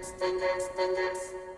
Dance, dance, dance, dance.